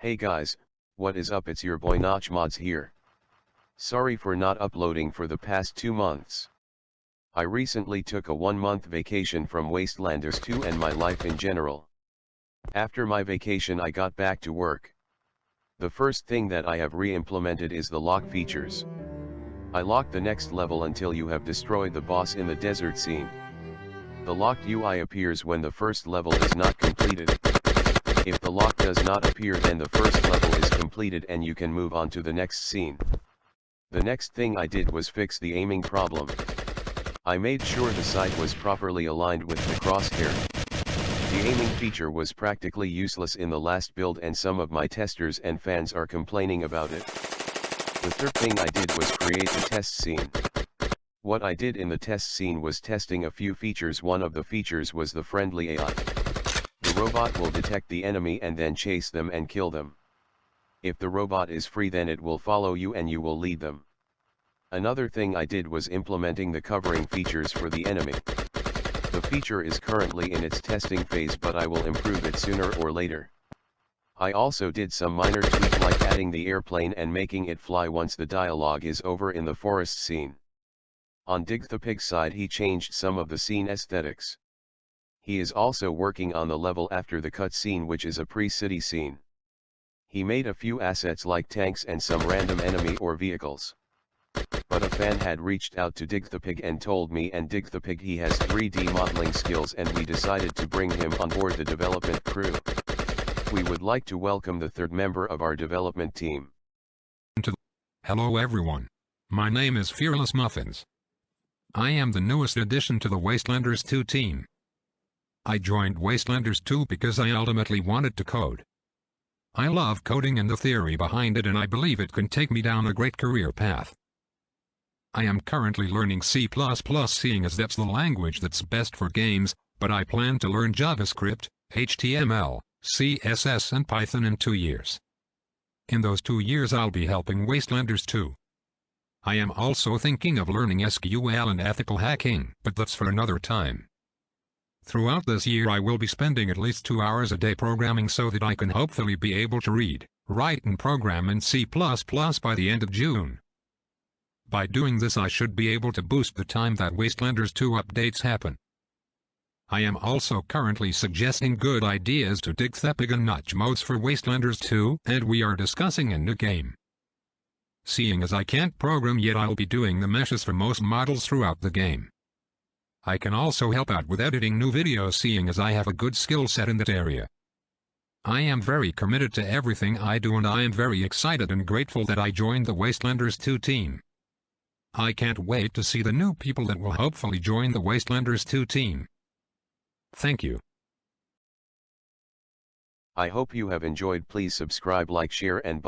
Hey guys, what is up it's your boy Notch Mods here. Sorry for not uploading for the past two months. I recently took a one month vacation from Wastelanders 2 and my life in general. After my vacation I got back to work. The first thing that I have re-implemented is the lock features. I lock the next level until you have destroyed the boss in the desert scene. The locked UI appears when the first level is not completed. If the lock does not appear then the first level is completed and you can move on to the next scene. The next thing I did was fix the aiming problem. I made sure the sight was properly aligned with the crosshair. The aiming feature was practically useless in the last build and some of my testers and fans are complaining about it. The third thing I did was create the test scene. What I did in the test scene was testing a few features one of the features was the friendly AI. Robot will detect the enemy and then chase them and kill them. If the robot is free then it will follow you and you will lead them. Another thing I did was implementing the covering features for the enemy. The feature is currently in its testing phase but I will improve it sooner or later. I also did some minor tweak like adding the airplane and making it fly once the dialogue is over in the forest scene. On Dig the Pig side he changed some of the scene aesthetics. He is also working on the level after the cutscene which is a pre-city scene. He made a few assets like tanks and some random enemy or vehicles. But a fan had reached out to Dig the Pig and told me and Dig the Pig he has 3D modeling skills and we decided to bring him on board the development crew. We would like to welcome the third member of our development team. Hello everyone. My name is Fearless Muffins. I am the newest addition to the Wastelanders 2 team. I joined Wastelanders 2 because I ultimately wanted to code. I love coding and the theory behind it and I believe it can take me down a great career path. I am currently learning C++ seeing as that's the language that's best for games, but I plan to learn JavaScript, HTML, CSS and Python in two years. In those two years I'll be helping Wastelanders 2. I am also thinking of learning SQL and ethical hacking, but that's for another time. Throughout this year I will be spending at least two hours a day programming so that I can hopefully be able to read, write and program in C++ by the end of June. By doing this I should be able to boost the time that Wastelanders 2 updates happen. I am also currently suggesting good ideas to Dig the Pig and Notch Mods for Wastelanders 2 and we are discussing a new game. Seeing as I can't program yet I'll be doing the meshes for most models throughout the game. I can also help out with editing new videos seeing as I have a good skill set in that area. I am very committed to everything I do and I am very excited and grateful that I joined the Wastelanders 2 team. I can't wait to see the new people that will hopefully join the Wastelanders 2 team. Thank you. I hope you have enjoyed please subscribe like share and